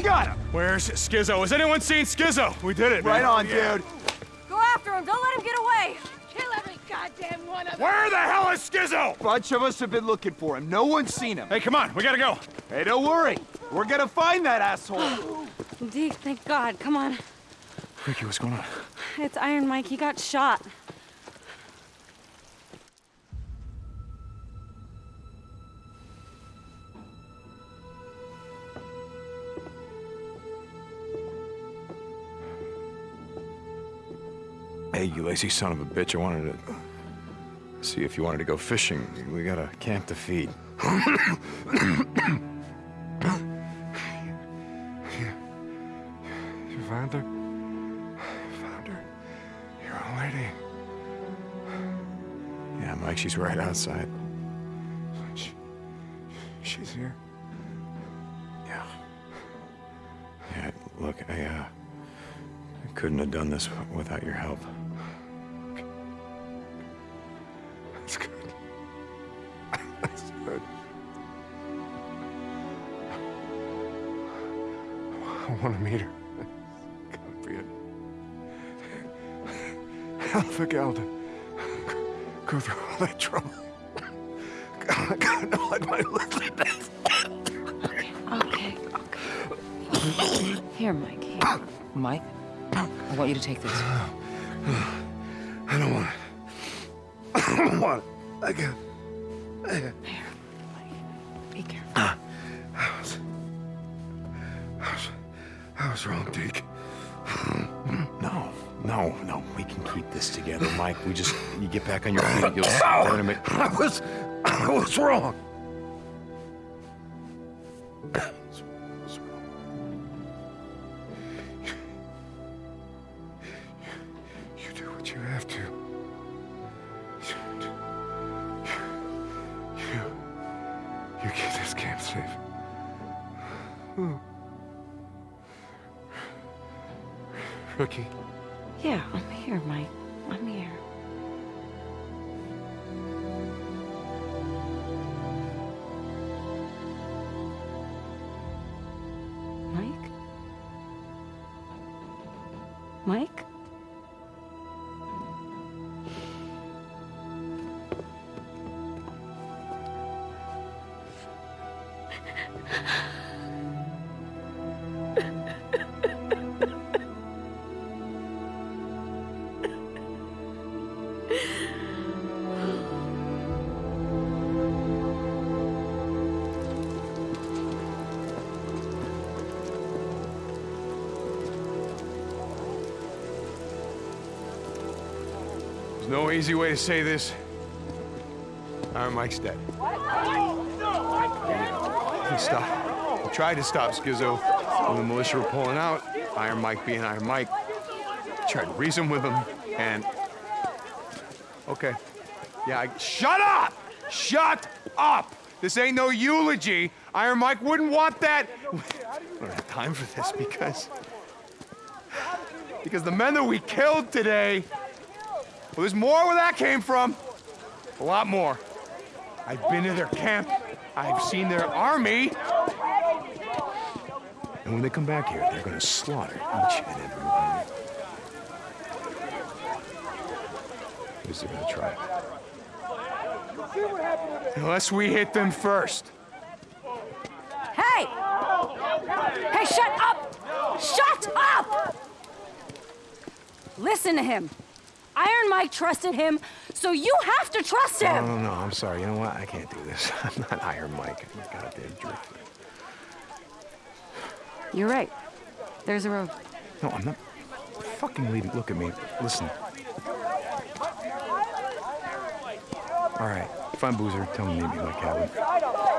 We got him. Where's Skizzo? Has anyone seen Skizzo? We did it, Right man. on, Yeah. dude. Go after him. Don't let him get away. Kill every goddamn one of them! Where the hell is Skizzo? Bunch of us have been looking for him. No one's seen him. Hey, come on, we gotta go. Hey, don't worry. We're gonna find that asshole. Deke, thank God. Come on. Ricky, what's going on? It's Iron Mike. He got shot. Hey, you lazy son of a bitch. I wanted to see if you wanted to go fishing. We got a camp to feed. You found her? Found her. Your old lady. Yeah, Mike, she's right outside. She, she's here? Yeah. Yeah, look, I, uh... I couldn't have done this without your help. I want to meet her. Gotta be a hell of a gal to go through all that trouble. God, God, no, like my little bit. Okay, okay. Here, Mike. Here. Mike, I want you to take this. I don't want it. I don't want it. I can't. We just, you get back on your feet, you'll make. I was, I was wrong. No easy way to say this. Iron Mike's dead. He stopped. He tried to stop Skizzo when the militia were pulling out. Iron Mike being Iron Mike. Tried to reason with him, and... Okay. Yeah, I... Shut up! Shut up! This ain't no eulogy. Iron Mike wouldn't want that. We don't have time for this because... Because the men that we killed today well, there's more where that came from. A lot more. I've been to their camp. I've seen their army. And when they come back here, they're gonna slaughter each and every one. Least they're gonna try. Unless we hit them first. Hey! Hey, shut up! Shut up! Listen to him. Iron Mike trusted him, so you have to trust him. no, no, I'm sorry. You know what? I can't do this. I'm not Iron Mike. I'm a goddamn jerk. You're right. There's a road. No, I'm not fucking leaving. Look at me. Listen. All right. Find Boozer. Tell him to meet me at my cabin.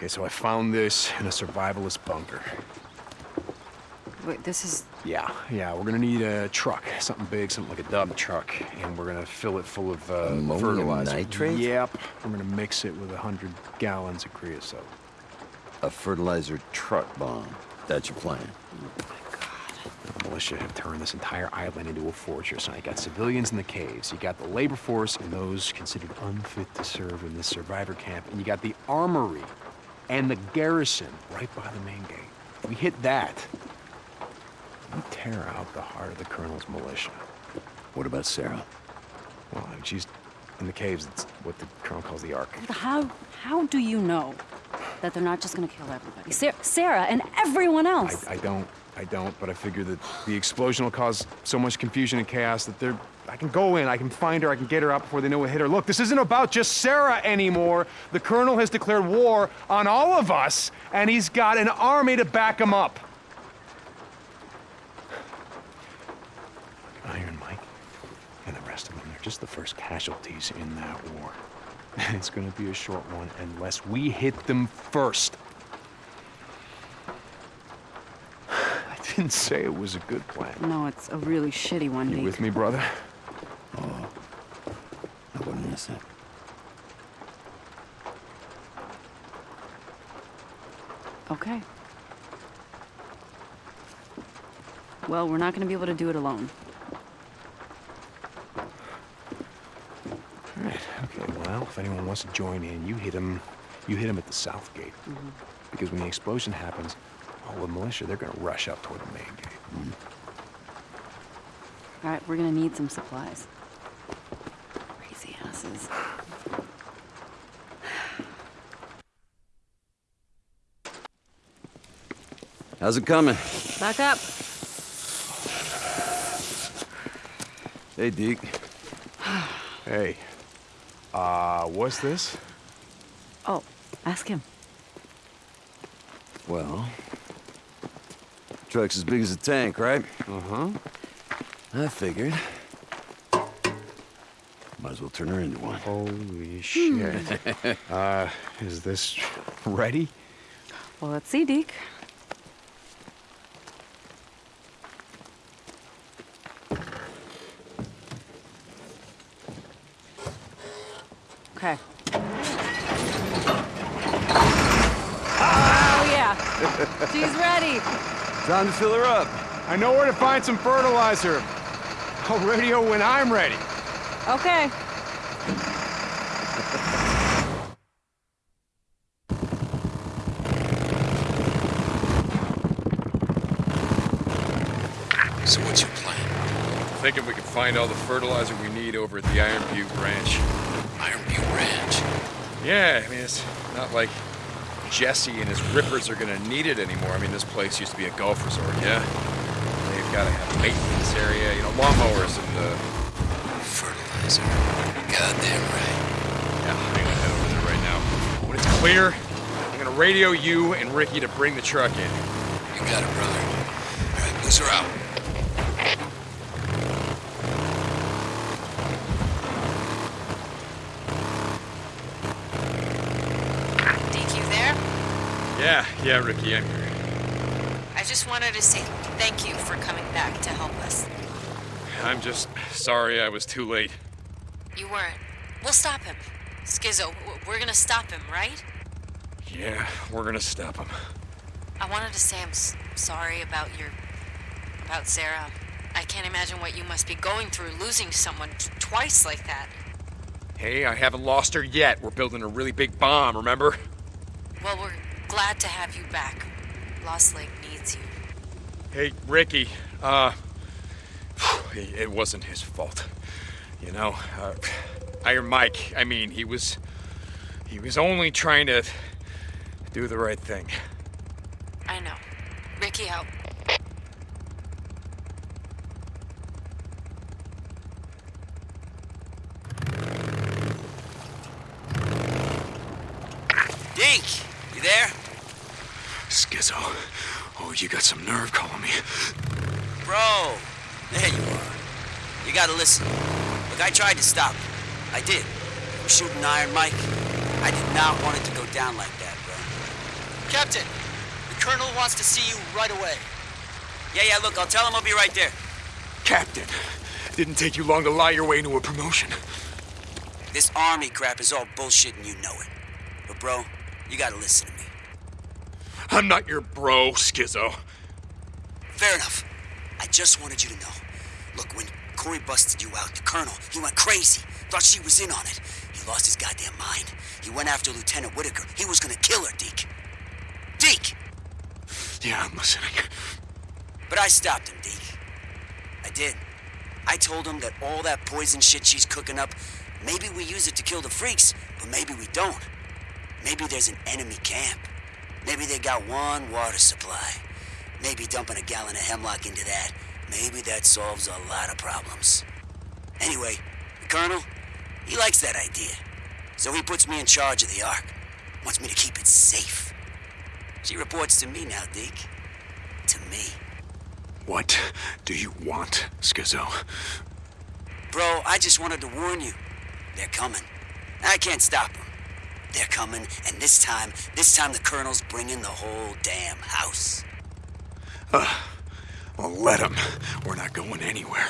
Okay, so I found this in a survivalist bunker. Wait, this is... Yeah, yeah, we're gonna need a truck, something big, something like a dump truck, and we're gonna fill it full of uh, Ammonium fertilizer. nitrate? Yep, we're gonna mix it with a hundred gallons of creosote. A fertilizer truck bomb. That's your plan. Oh my God. The militia have turned this entire island into a fortress. Now, you got civilians in the caves, you got the labor force and those considered unfit to serve in this survivor camp, and you got the armory and the garrison right by the main gate. We hit that. We tear out the heart of the colonel's militia. What about Sarah? Well, I mean, she's in the caves. It's what the colonel calls the Ark. How how do you know that they're not just gonna kill everybody? Sa- Sarah and everyone else. I, I don't, I don't, but I figure that the explosion will cause so much confusion and chaos that they're. I can go in, I can find her, I can get her out before they know what hit her. Look, this isn't about just Sarah anymore. The colonel has declared war on all of us, and he's got an army to back him up. Iron Mike and the rest of them, they're just the first casualties in that war. it's gonna be a short one unless we hit them first. I didn't say it was a good plan. no, it's a really shitty one, You Deke. with me, brother? Oh, I wouldn't miss it. Okay. Well, we're not gonna be able to do it alone. All right. Okay. Well, if anyone wants to join in, you hit them, You hit him at the south gate, mm-hmm. because when the explosion happens, all the militia they're gonna rush up toward the main gate. Mm-hmm. All right, we're gonna need some supplies. Crazy asses. How's it coming? Back up. Hey, Deke. Hey. Uh, what's this? Oh, ask him. Well, truck's as big as a tank, right? Uh-huh. I figured. Might as well turn her into one. Holy shit. uh, is this ready? Well, let's see, Deke. Okay. Oh, yeah. She's ready. Time to fill her up. I know where to find some fertilizer. I'll radio when I'm ready. Okay. So what's your plan? Thinking we can find all the fertilizer we need over at the Iron Butte Ranch. Iron Butte Ranch. Yeah, I mean, it's not like Jesse and his rippers are gonna need it anymore. I mean, this place used to be a golf resort, yeah? They've gotta have maintenance area, you know, lawnmowers and, uh, Fertilizer. Goddamn right. yeah, I'm gonna head over there right now. When it's clear, I'm gonna radio you and Ricky to bring the truck in. You got it, brother. All right, boozer out. Deke, you there? Yeah, Ricky, I'm here. I just wanted to say thank you for coming back to help us. I'm just sorry I was too late. You weren't. We'll stop him. W- we're gonna stop him, right? Yeah, we're gonna stop him. I wanted to say I'm s- sorry about your. about Sarah. I can't imagine what you must be going through losing someone twice like that. Hey, I haven't lost her yet. We're building a really big bomb, remember? Well, we're glad to have you back. Lost Lake needs you. Hey, Ricky, uh, it wasn't his fault. You know, uh, Iron Mike, I mean, he was, he was only trying to do the right thing. I know. Ricky out. Deke, you there? Skizzo, oh, you got some nerve calling me. Bro, there you are. You gotta listen. Look, I tried to stop him. I did. You were shooting Iron Mike. I did not want it to go down like that, bro. Captain, the Colonel wants to see you right away. Yeah, yeah, look, I'll tell him I'll be right there. Captain, didn't take you long to lie your way into a promotion. This army crap is all bullshit and you know it. But, bro, you gotta listen to me. I'm not your bro, Skizzo. Fair enough. I just wanted you to know. Look, when Corey busted you out, the colonel, he went crazy. Thought she was in on it. He lost his goddamn mind. He went after Lieutenant Whitaker. He was gonna kill her, Deke. Deke! Yeah, I'm listening. But I stopped him, Deke. I did. I told him that all that poison shit she's cooking up, maybe we use it to kill the freaks, but maybe we don't. Maybe there's an enemy camp. Maybe they got one water supply. Maybe dumping a gallon of hemlock into that. Maybe that solves a lot of problems. Anyway, the Colonel, he likes that idea. So he puts me in charge of the Ark. Wants me to keep it safe. She reports to me now, Deke. To me. What do you want, Skizzo? Bro, I just wanted to warn you. They're coming. I can't stop them. They're coming, and this time, this time the Colonel's bringing the whole damn house. Uh, well, let him. We're not going anywhere.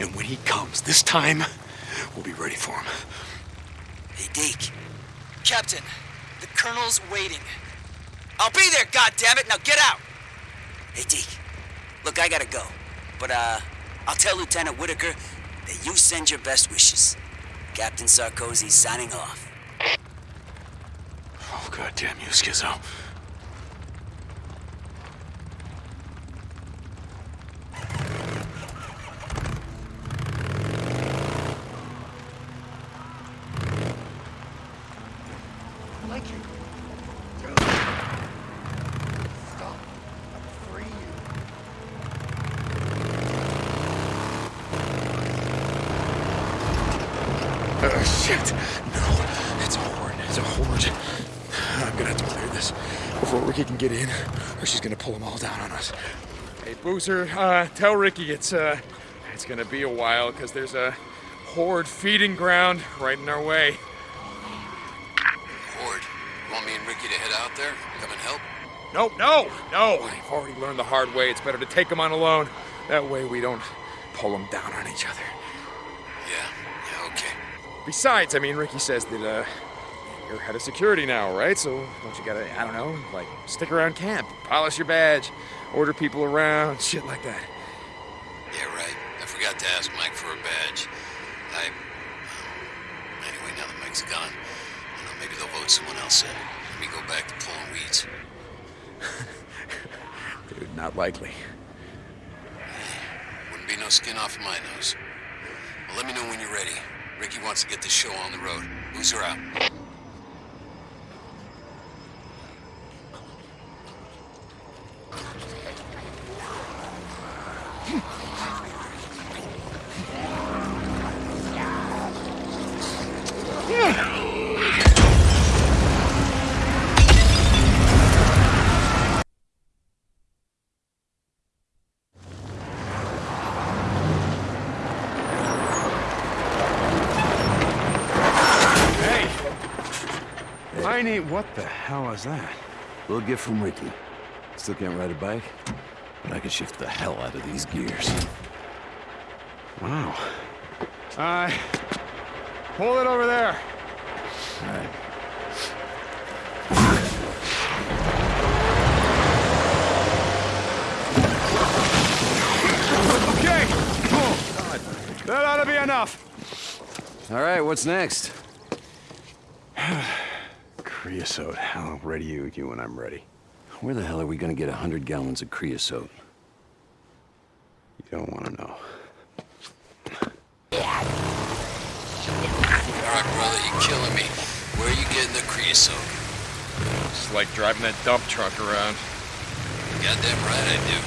And when he comes this time, we'll be ready for him. Hey, Deke. Captain, the Colonel's waiting. I'll be there, goddammit! Now get out! Hey, Deke. Look, I gotta go. But, uh, I'll tell Lieutenant Whitaker that you send your best wishes. Captain Sarkozy signing off. Oh, goddamn you, Skizzo. Oh, shit. No, it's a horde. It's a horde. I'm gonna have to clear this before Ricky can get in, or she's gonna pull them all down on us. Hey, Boozer, uh, tell Ricky it's, uh, it's gonna be a while, because there's a horde feeding ground right in our way. Horde, you want me and Ricky to head out there? Come and help? No, no, no! I've already learned the hard way. It's better to take them on alone. That way we don't pull them down on each other. Yeah, yeah, okay. Besides, I mean, Ricky says that, uh, you're head of security now, right? So don't you gotta, I don't know, like, stick around camp, polish your badge, order people around, shit like that. Yeah, right. I forgot to ask Mike for a badge. I... Anyway, now that Mike's gone, you know, maybe they'll vote someone else in. Let me go back to pulling weeds. Dude, not likely. Wouldn't be no skin off of my nose. Well, let me know when you're ready. Ricky wants to get this show on the road. Boozer out. Hey! What the hell is that? Little gift from Ricky. Still can't ride a bike, but I can shift the hell out of these gears. Wow. Uh. Hold it over there. All right. Okay. Cool. That ought to be enough. All right, what's next? Creosote. I'll ready you, you when I'm ready. Where the hell are we gonna get a hundred gallons of creosote? You don't want to know. All right, brother, you're killing me. Where are you getting the creosote? It's like driving that dump truck around. Goddamn right I do.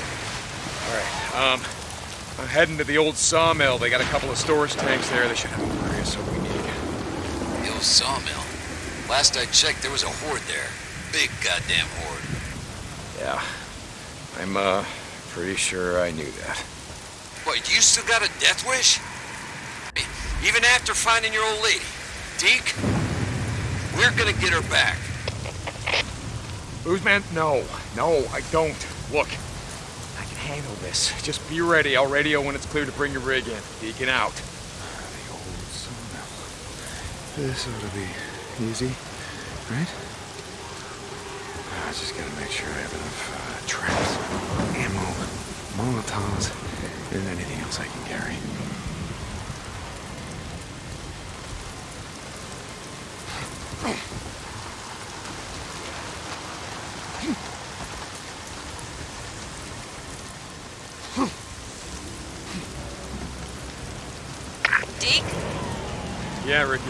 All right, um, I'm heading to the old sawmill. They got a couple of storage tanks there. They should have the creosote we need. The old sawmill. Last I checked, there was a horde there. Big goddamn horde. Yeah, I'm, uh, pretty sure I knew that. What, you still got a death wish? Even after finding your old lady? Deke? We're gonna get her back. Boozman, no, no, I don't. Look, I can handle this. Just be ready. I'll radio when it's clear to bring your rig in. Deacon out. The old sawmill. This ought to be easy, right? I just gotta make sure I have enough uh, traps, ammo, molotovs, than anything else I can carry. Deke, Yeah, Ricky.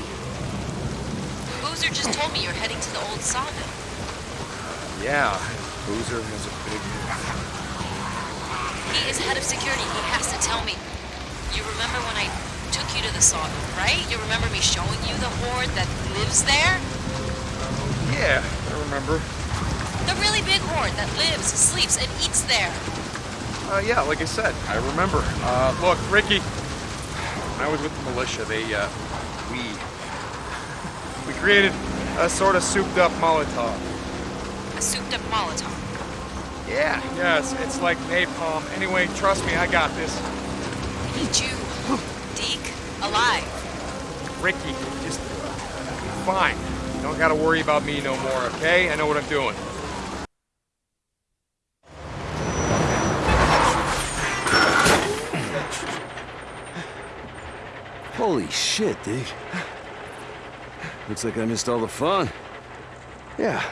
Boozer just told me you're heading to the old sawmill. Yeah, Boozer has a big He is head of security. He has to tell me. You remember when I took you to the sawmill, right? You remember me showing you the horde that lives there? Yeah, I remember. The really big horde that lives, sleeps, and eats there. Uh, yeah, like I said, I remember. Uh, look, Ricky, when I was with the militia, they, uh, we, we created a sort of souped-up Molotov. A souped-up Molotov. Yeah, yes, it's, it's like napalm. Anyway, trust me, I got this. I need you, Deke, alive. Ricky, just fine. You don't gotta worry about me no more, okay? I know what I'm doing. Holy shit, Deke. Looks like I missed all the fun. Yeah.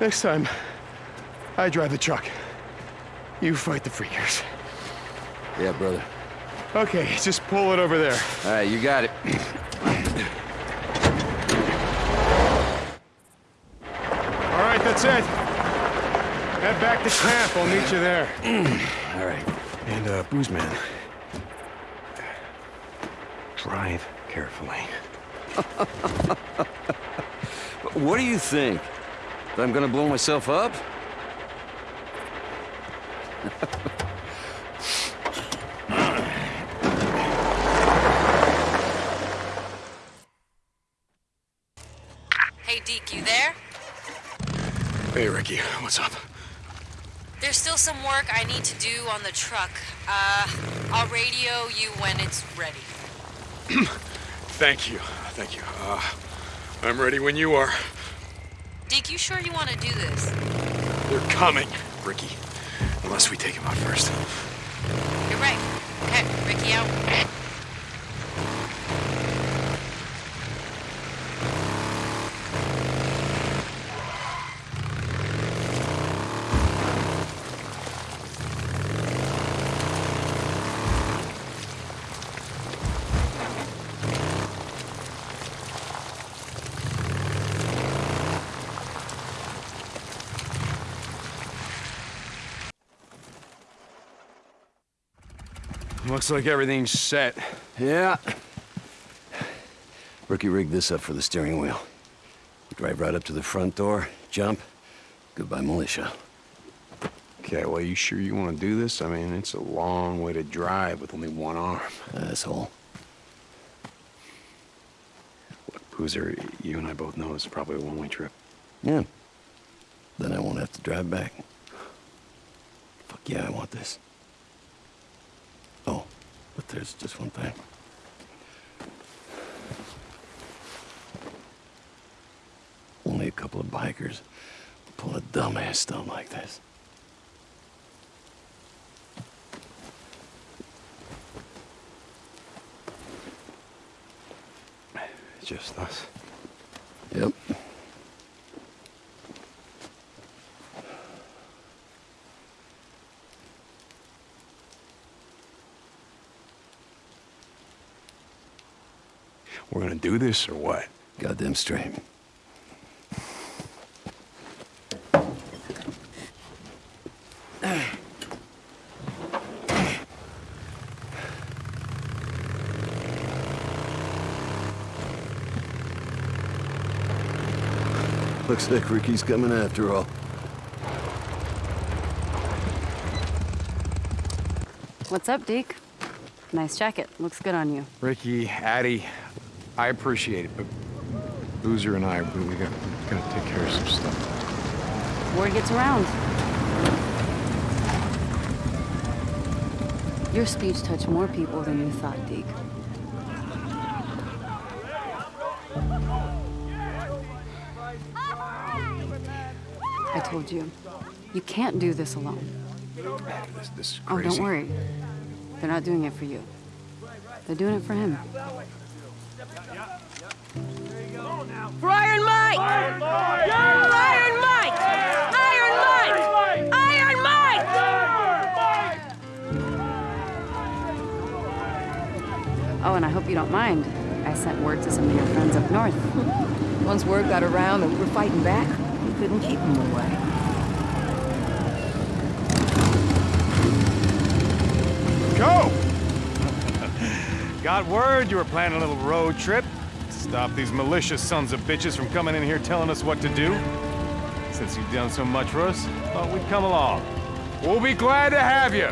Next time, I drive the truck. You fight the freakers. Yeah, brother. Okay, just pull it over there. All right, you got it. All right, that's it. Head back to camp. I'll meet you there. All right. And, uh, booze man. Drive carefully. What do you think? That I'm gonna blow myself up? Hey, Deke, you there? Hey, Ricky, what's up? There's still some work I need to do on the truck. Uh, I'll radio you when it's ready. Thank you, thank you. Uh, I'm ready when you are. Dick, you sure you want to do this? They're coming, Ricky. Unless we take him out first. You're right. Okay, Ricky out. Looks like everything's set. Yeah. Rookie rigged this up for the steering wheel. Drive right up to the front door, jump. Goodbye, militia. Okay, well, you sure you want to do this? I mean, it's a long way to drive with only one arm. Asshole. Look, Boozer, you and I both know it's probably a one-way trip. Yeah. Then I won't have to drive back. Fuck yeah, I want this. But there's just one thing. Only a couple of bikers pull a dumbass stunt like this. Just us. Yep. We're gonna do this or what? Goddamn straight. Looks like Ricky's coming after all. What's up, Deke? Nice jacket. Looks good on you. Ricky, Addie, I appreciate it, but Boozer and I, we, we got, we gotta take care of some stuff. Word gets around. Your speech touched more people than you thought, Deke. I told you, you can't do this alone. This, this is Oh, don't worry. They're not doing it for you. They're doing it for him. For Iron Mike! Iron Mike! Iron Mike! Iron Mike! Oh, and I hope you don't mind. I sent word to some of your friends up north. Once word got around that we were fighting back, we couldn't keep them away. Got word you were planning a little road trip. Stop these malicious sons of bitches from coming in here telling us what to do. Since you've done so much for us, thought we'd come along. We'll be glad to have you.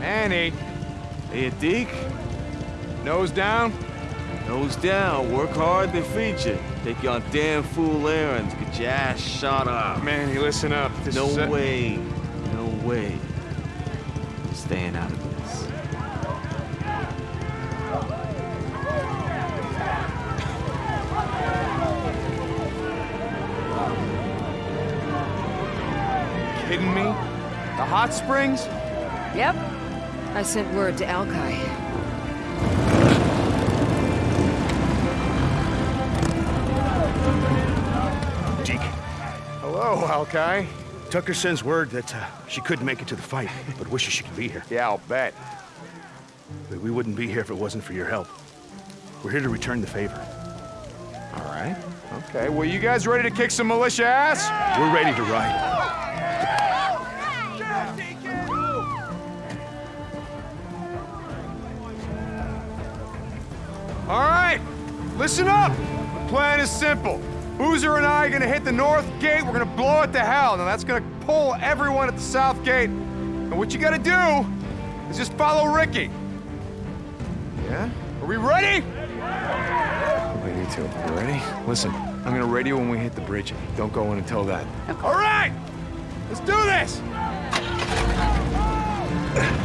Manny, Hey, Deke. nose down. Nose down. Work hard, they feed you. Take you on damn fool errands. Get your ass shot up. Manny, listen up. This no way. No way. Staying out of this. Kidding me? The hot springs? Yep. I sent word to Alkai. Deke, Hello, Alkai. Tucker sends word that uh, she couldn't make it to the fight, but wishes she could be here. Yeah, I'll bet. But we wouldn't be here if it wasn't for your help. We're here to return the favor. All right. Okay, well, you guys ready to kick some militia ass? We're ready to ride. All right, listen up. The plan is simple. Boozer and I are gonna hit the north gate. We're gonna blow it to hell. Now that's gonna pull everyone at the south gate. And what you gotta do is just follow Ricky. Yeah? Are we ready? We need to. You ready? Listen, I'm gonna radio when we hit the bridge. Don't go in until then. All right, let's do this.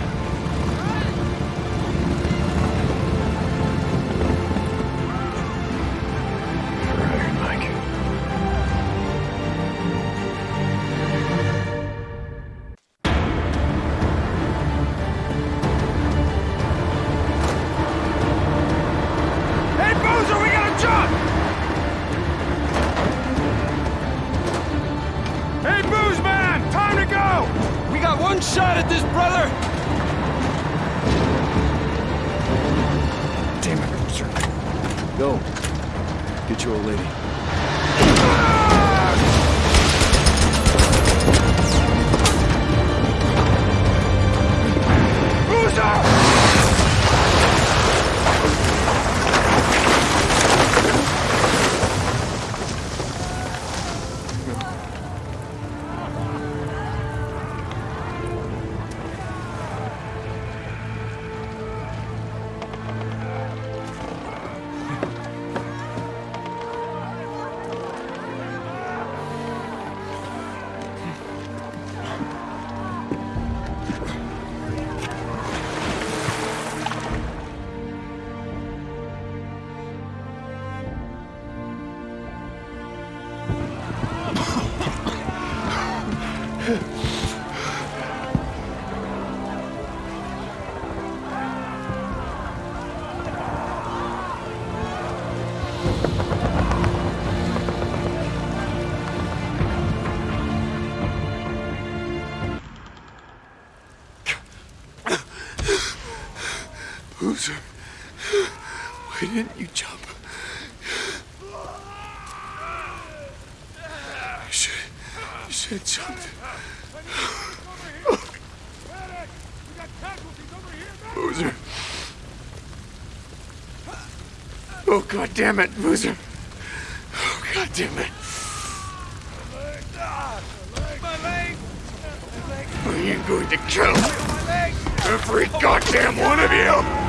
Boozer. Why didn't you jump? You should. You should jumped. Boozer. Oh, God damn it, Boozer. Oh, God damn it. I am going to kill every goddamn one of you!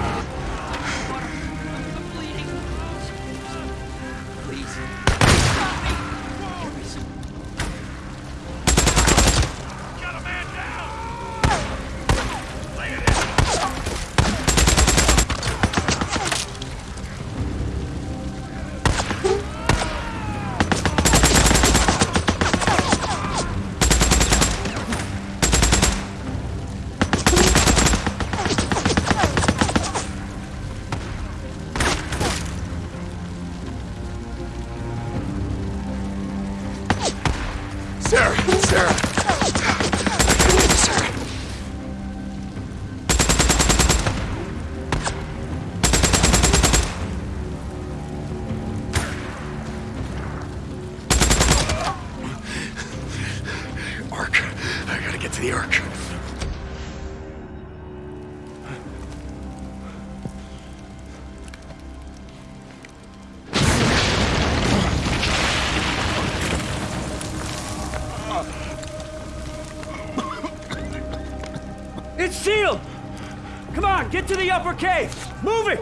Get to the upper cave! Move it!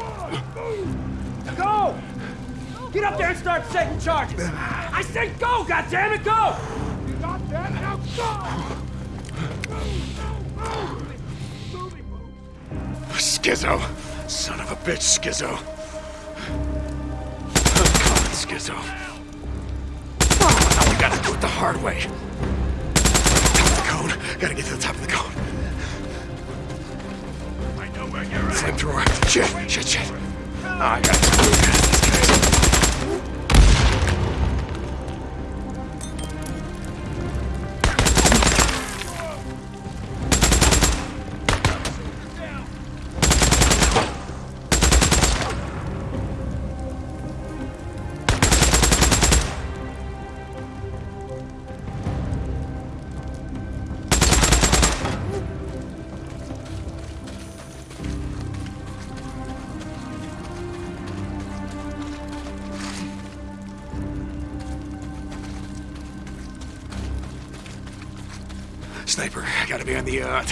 Go! Get up there and start setting charges! I said go, goddammit, go! You got that? Now go! Skizzo. Son of a bitch, Skizzo! Come on, Skizzo! Now we gotta do it the hard way. The uh.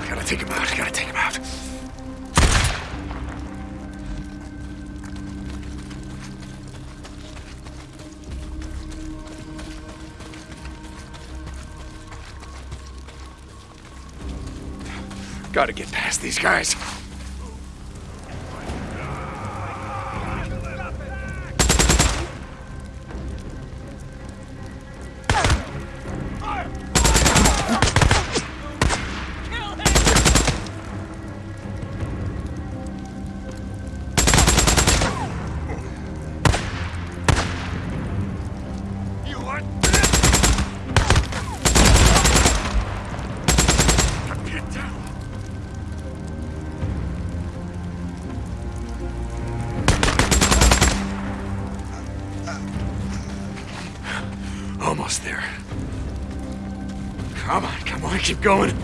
I gotta take him out. I gotta take him out. Gotta get past these guys. Keep going.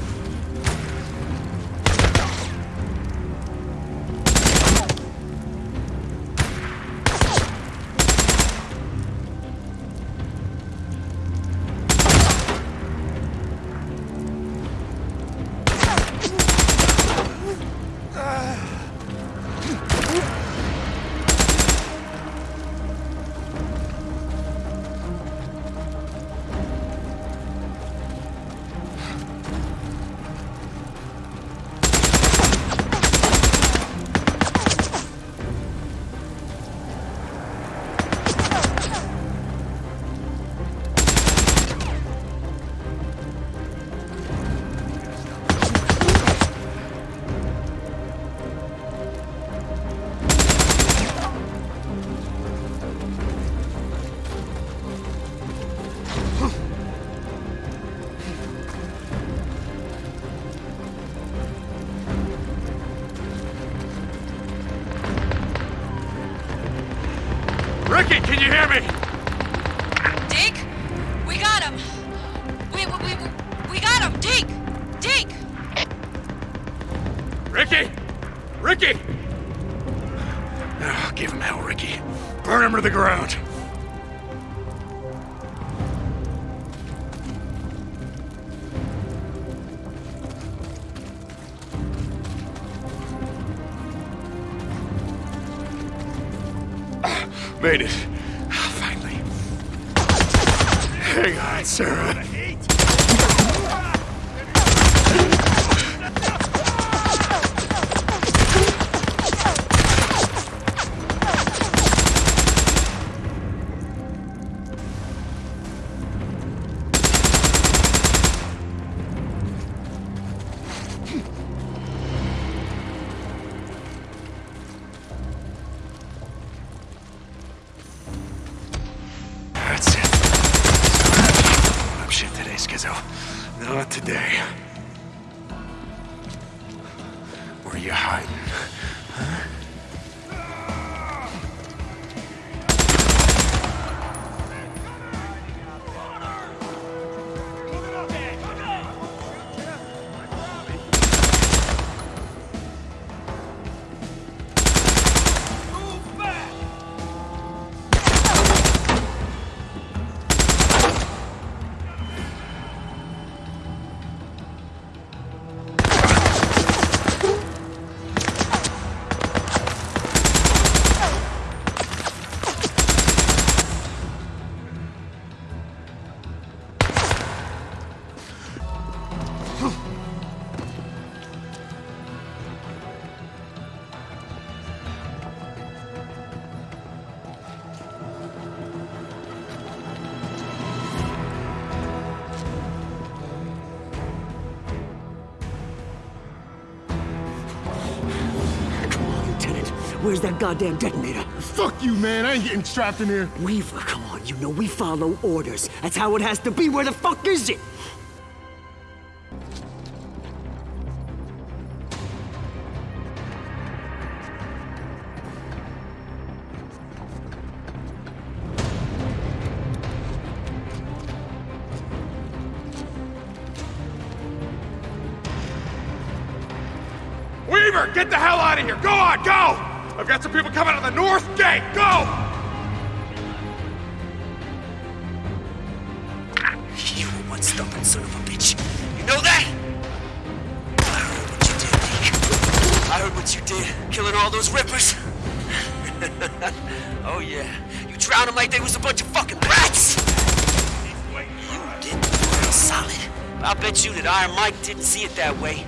Can you hear me? Where's that goddamn detonator? Fuck you, man. I ain't getting strapped in here. Weaver, come on. You know we follow orders. That's how it has to be. Where the fuck is it? That way.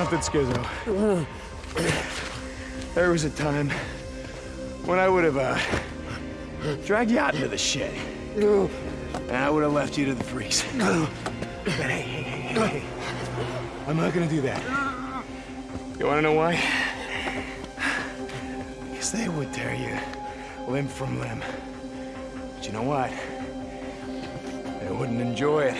Something, Skizzo. There was a time when I would have uh, dragged you out into the shed. And I would have left you to the freaks. But hey, hey, hey, hey. I'm not gonna do that. You wanna know why? Because they would tear you limb from limb. But you know what? They wouldn't enjoy it.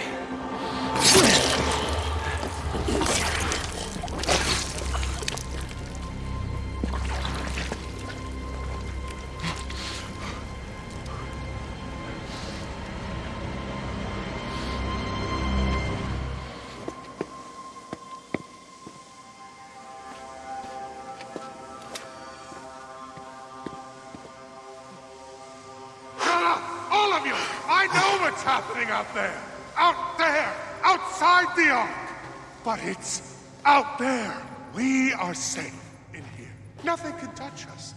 Happening out there! Out there! Outside the Ark! But it's out there! We are safe in here. Nothing can touch us.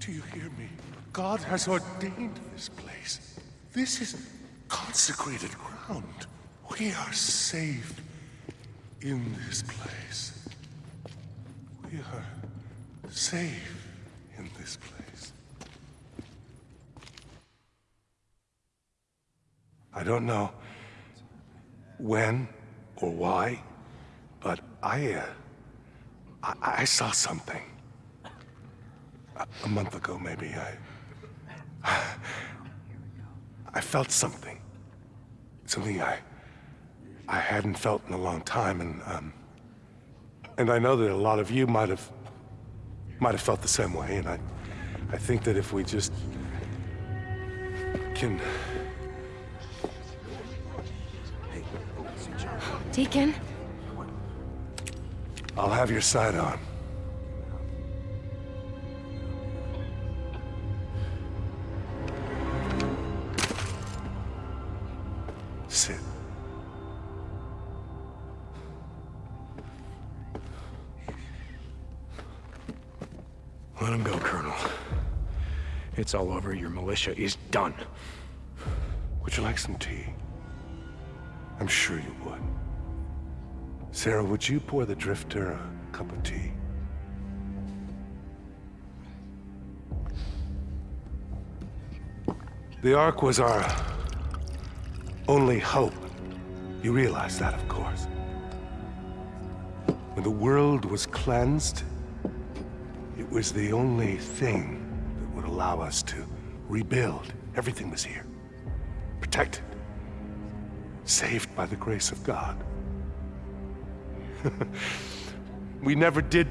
Do you hear me? God has ordained this place. This is consecrated ground. We are safe in this place. We are safe in this place. I don't know when or why, but I, uh, I, I saw something. A, a month ago, maybe, I... I felt something. Something I... I hadn't felt in a long time, and, um... And I know that a lot of you might have... might have felt the same way, and I... I think that if we just... can... Deacon? I'll have your side on. Sit. Let him go, Colonel. It's all over. Your militia is done. Would you like some tea? I'm sure you would. Sarah, would you pour the drifter a cup of tea? The Ark was our only hope. You realize that, of course. When the world was cleansed, it was the only thing that would allow us to rebuild. Everything was here. Protected. Saved by the grace of God. we never did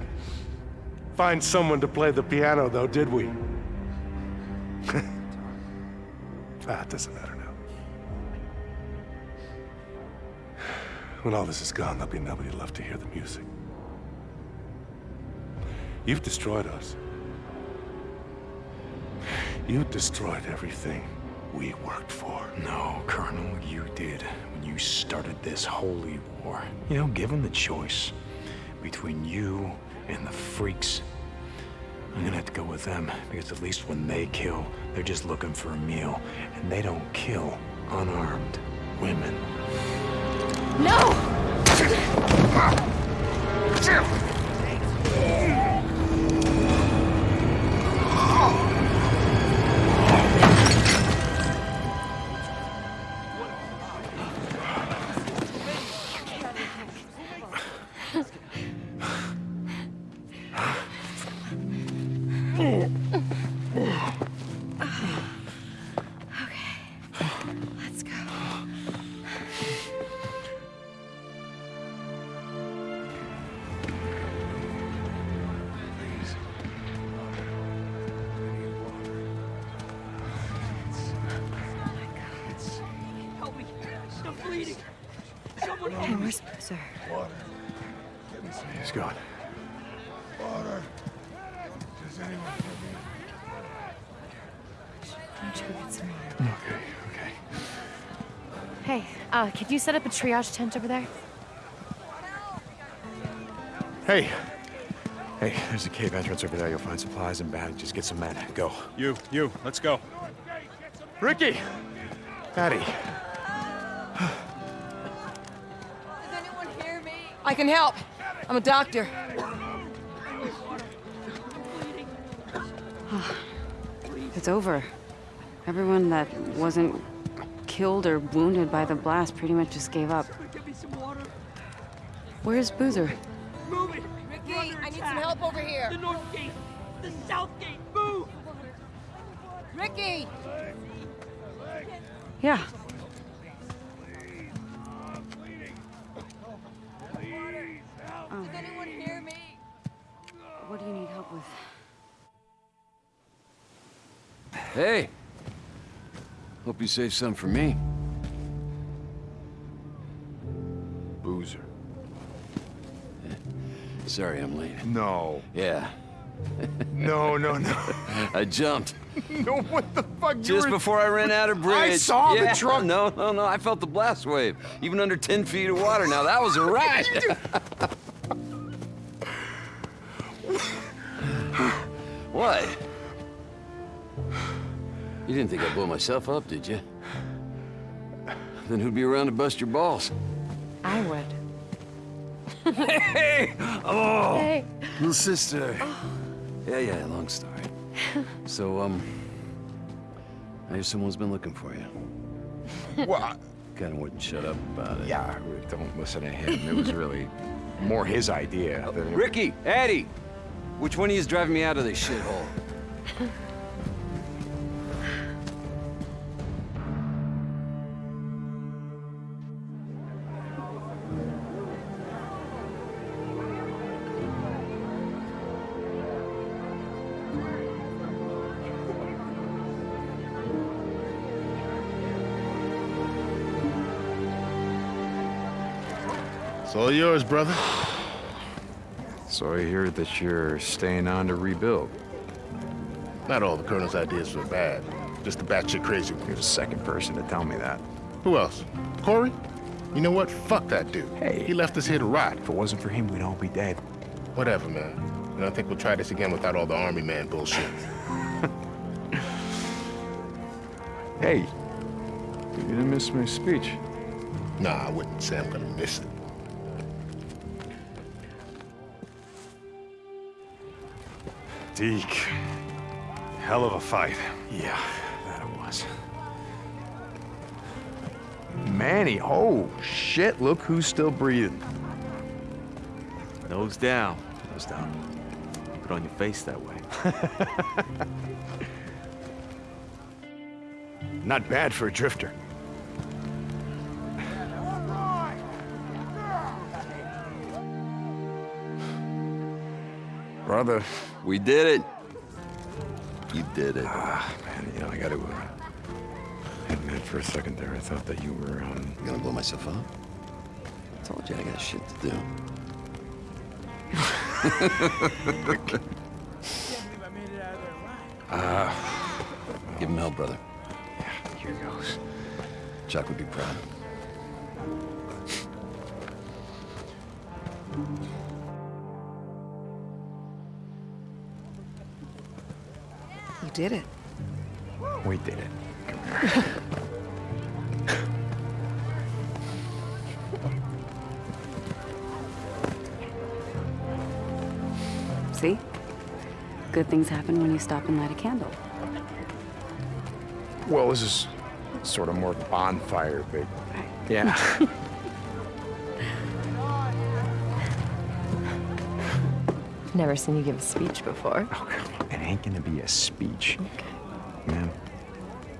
find someone to play the piano, though, did we? Ah, that doesn't matter now. When all this is gone, there'll be nobody left to hear the music. You've destroyed us. You destroyed everything we worked for. No, Colonel, you did you started this holy war. You know, given the choice between you and the freaks, I'm gonna have to go with them because at least when they kill, they're just looking for a meal, and they don't kill unarmed women. No! Ah! Hey, me! where's He's gone. Water. Does anyone Why don't you go get some? Okay, okay. Hey, uh, could you set up a triage tent over there? Hey! Hey, there's a cave entrance over there. You'll find supplies and bandages. Get some men. Go. You, you, let's go. Rikki! Patty. Can help. I'm a doctor. It's over. Everyone that wasn't killed or wounded by the blast pretty much just gave up. Where's Boozer? Rikki, I need some help over here. Hope you saved some for me. Boozer. Sorry I'm late. No. Yeah. No, no, no. I jumped. no, what the fuck? Just were- before I ran out of bridge. I saw Yeah, the truck. No, no, no. I felt the blast wave. Even under 10 feet of water. Now that was a ride. what? You didn't think I'd blow myself up, did you? Then who'd be around to bust your balls? I would. hey! Oh! Hey. Little sister. Yeah, yeah, long story. So, um... I hear someone's been looking for you. What? Kinda wouldn't shut up about it. Yeah, don't listen to him. It was really more his idea than... Rikki! Eddie! Which one of you is driving me out of this shithole? Yours, brother. So I hear that you're staying on to rebuild. Not all the Colonel's ideas were bad. Just the batshit crazy ones. You're the second person to tell me that. Who else? Corey? You know what? Fuck that dude. Hey. He left us here to rot. If it wasn't for him, we'd all be dead. Whatever, man. I don't think we'll try this again without all the army man bullshit. Hey, you didn't miss my speech. Nah, I wouldn't say I'm gonna miss it. Deke. Hell of a fight. Yeah, that it was. Manny, oh shit, look who's still breathing. Nose down. Nose down. Put on your face that way. Not bad for a drifter. Brother. We did it. You did it. Ah, man, you know, I gotta uh, admit for a second there, I thought that you were, um... You gonna blow myself up? I Told you I got shit to do. uh, Give him hell, brother. Yeah, here goes. Chuck would be proud. Did it. We did it. See? Good things happen when you stop and light a candle. Well, this is sort of more bonfire, but yeah. Never seen you give a speech before. Oh, come on. It ain't gonna be a speech. Okay. Man.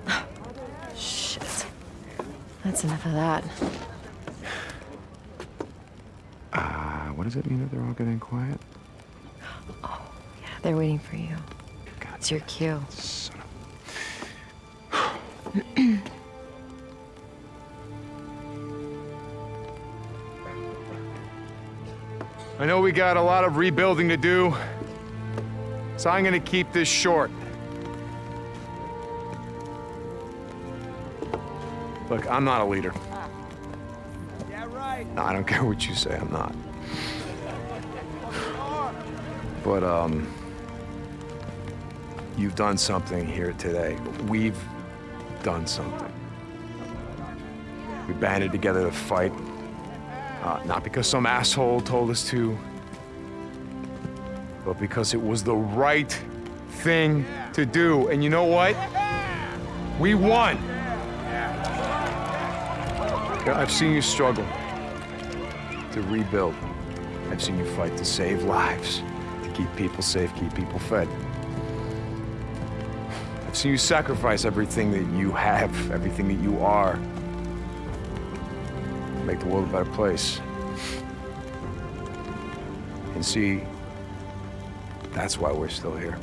Shit. That's enough of that. Uh, what does it mean that they're all getting quiet? Oh, yeah, they're waiting for you. It's your cue. Son I know we got a lot of rebuilding to do, so I'm gonna keep this short. Look, I'm not a leader. Yeah, right. No, I don't care what you say, I'm not. But, um, you've done something here today. We've done something. We banded together to fight. Uh, not because some asshole told us to, but because it was the right thing to do. And you know what? We won. I've seen you struggle to rebuild. I've seen you fight to save lives, to keep people safe, keep people fed. I've seen you sacrifice everything that you have, everything that you are, make the world a better place. And see, that's why we're still here.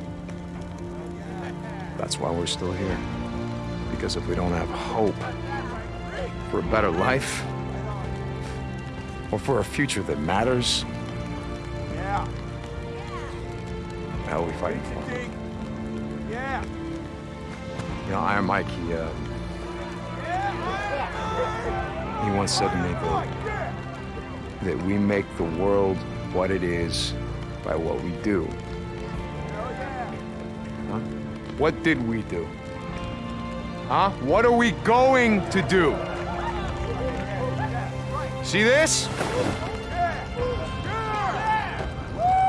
That's why we're still here. Because if we don't have hope for a better life, or for a future that matters, Yeah. are we fighting for? Yeah. You know, Iron Mike, he, uh, he once said to me that, that we make the world what it is by what we do. What did we do? Huh? What are we going to do? See this?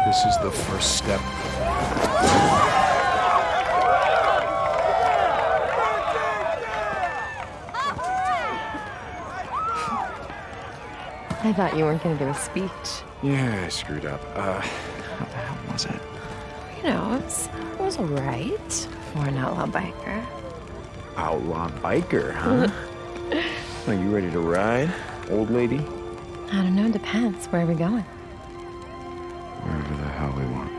This is the first step. I thought you weren't going to give a speech. Yeah, I screwed up. Uh, how the hell was it? know, it was, it was all right for an outlaw biker. Outlaw biker, huh? Are you ready to ride, old lady? I don't know. Depends. Where are we going? Wherever the hell we want.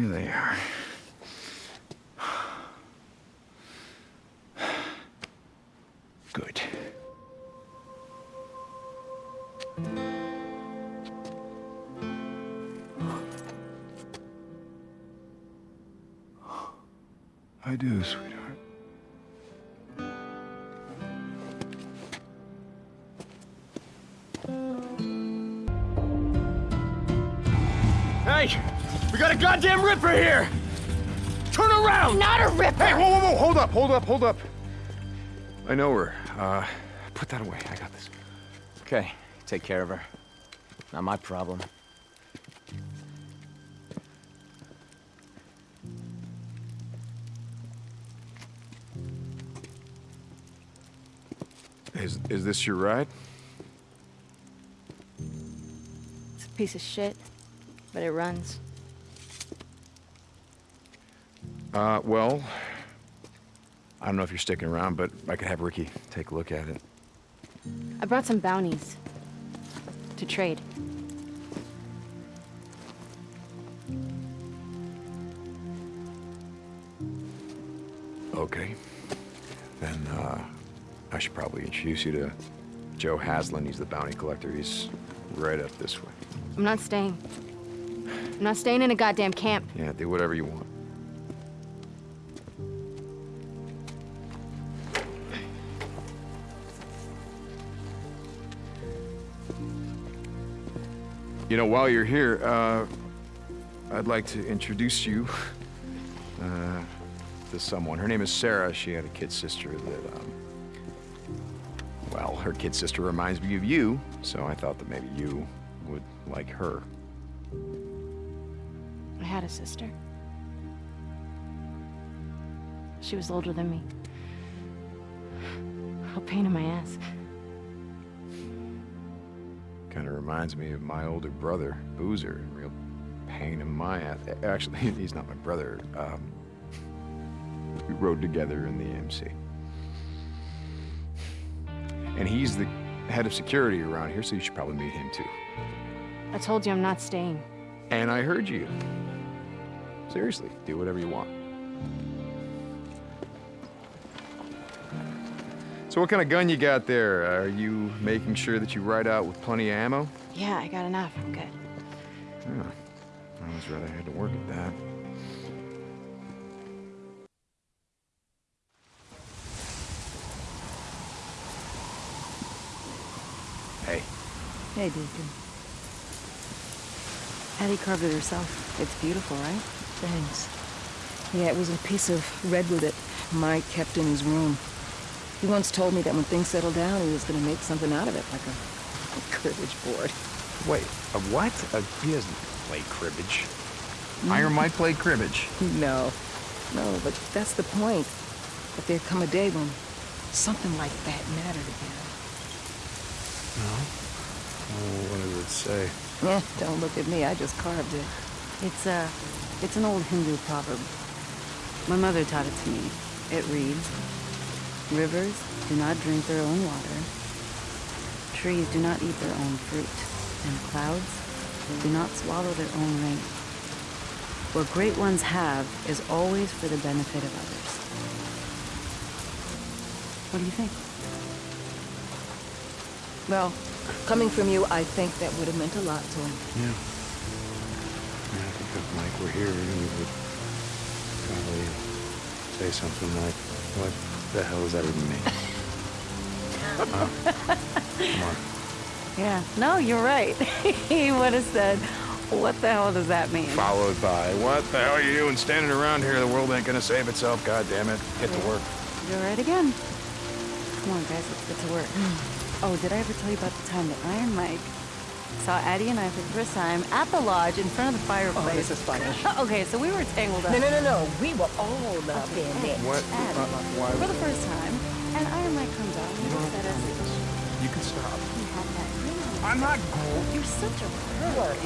Here they are. Good. I do, sweetheart. Goddamn ripper here! Turn around! Not a ripper! Hey, whoa, whoa, whoa! Hold up, hold up, hold up. I know her. Uh, put that away. I got this. Okay, take care of her. Not my problem. Is is this your ride? It's a piece of shit, but it runs. Uh, well, I don't know if you're sticking around, but I could have Rikki take a look at it. I brought some bounties to trade. Okay. Then, uh, I should probably introduce you to Joe Haslin. He's the bounty collector. He's right up this way. I'm not staying. I'm not staying in a goddamn camp. Yeah, do whatever you want. You know, while you're here, uh, I'd like to introduce you uh, to someone. Her name is Sarah. She had a kid sister that, um, well, her kid sister reminds me of you, so I thought that maybe you would like her. I had a sister. She was older than me. A pain in my ass. Kind of reminds me of my older brother, Boozer. Real pain in my ass. Actually, he's not my brother. Um, we rode together in the AMC. And he's the head of security around here, so you should probably meet him too. I told you I'm not staying. And I heard you. Seriously, do whatever you want. So what kind of gun you got there? Are you making sure that you ride out with plenty of ammo? Yeah, I got enough. I'm good. Yeah. I was rather had to work at that. Hey. Hey, Deacon. Addie carved it herself. It's beautiful, right? Thanks. Yeah, it was a piece of redwood that Mike kept in his room. He once told me that when things settle down, he was gonna make something out of it, like a, a cribbage board. Wait, a what? A, he doesn't play cribbage. Mm. Iron Mike played cribbage. No. No, but that's the point. That there'd come a day when something like that mattered again. No? Oh, what does it say? Yeah, don't look at me, I just carved it. It's a, it's an old Hindu proverb. My mother taught it to me. It reads, Rivers do not drink their own water. Trees do not eat their own fruit. And clouds do not swallow their own rain. What great ones have is always for the benefit of others. What do you think? Well, coming from you, I think that would have meant a lot to him. Yeah. Yeah, I think if Mike were here, he would probably say something like, what the hell does that even mean? Huh? Yeah. No, you're right. he would have said, what the hell does that mean? Followed by, what the hell are you doing standing around here? The world ain't gonna save itself, God damn it. Get to work. You're right again. Come on, guys, let's get to work. Oh, did I ever tell you about the time that Iron Mike saw Addie and I for the first time at the lodge in front of the fireplace? Oh, this is funny. okay, so we were tangled up. No, no, no, no. We were all up in it. What? Addie, Uh, why- For the first time, and Iron Mike comes out and he looks at us. You can stop. You have that ring. I'm not You're such a pervert.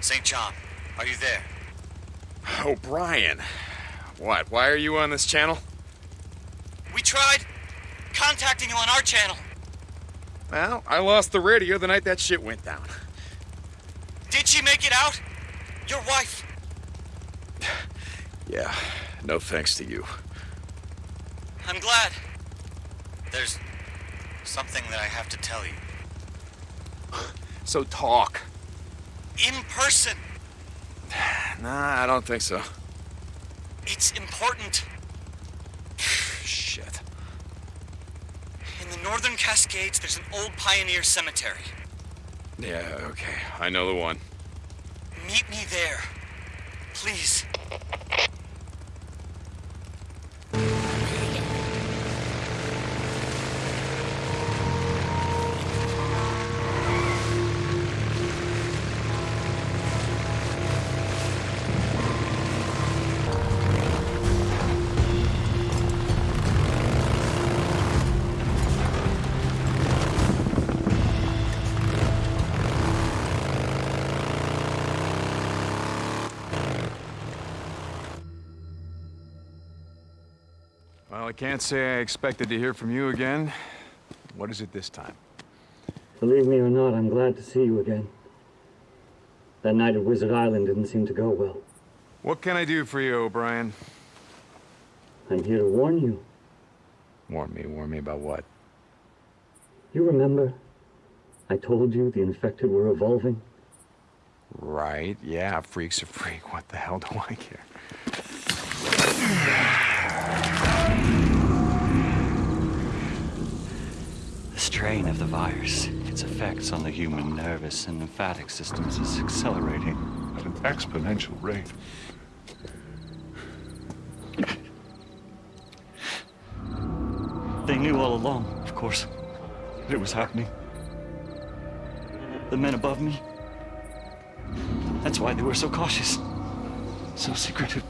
St. John, are you there? Oh, Brian. What? Why are you on this channel? We tried contacting you on our channel. Well, I lost the radio the night that shit went down. Did she make it out? Your wife? Yeah, no thanks to you. I'm glad. There's something that I have to tell you. So talk. In person. Nah, I don't think so. It's important. Shit. In the northern Cascades, there's an old pioneer cemetery. Yeah, okay. I know the one. Meet me there. Please. Can't say I expected to hear from you again. What is it this time? Believe me or not, I'm glad to see you again. That night at Wizard Island didn't seem to go well. What can I do for you, O'Brien? I'm here to warn you. Warn me, warn me about what? You remember? I told you the infected were evolving. Right, yeah, freak's a freak. What the hell do I care? Strain of the virus, its effects on the human nervous and lymphatic systems is accelerating. At an exponential rate. They knew all along, of course. That it was happening. The men above me. That's why they were so cautious. So secretive.